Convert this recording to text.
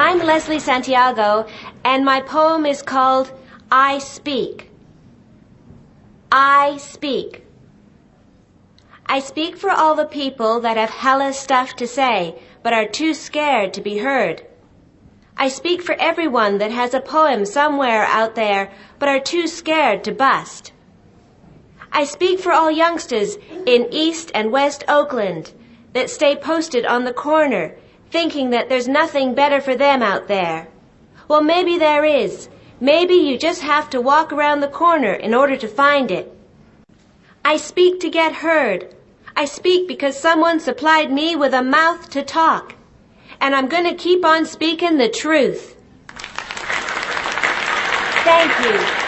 Leslie Santiago, and my poem is called I Speak. I Speak. I speak for all the people that have hella stuff to say, but are too scared to be heard. I speak for everyone that has a poem somewhere out there, but are too scared to bust. I speak for all youngsters in East and West Oakland that stay posted on the corner, thinking that there's nothing better for them out there. Well, maybe there is. Maybe you just have to walk around the corner in order to find it. I speak to get heard. I speak because someone supplied me with a mouth to talk. And I'm going to keep on speaking the truth. Thank you.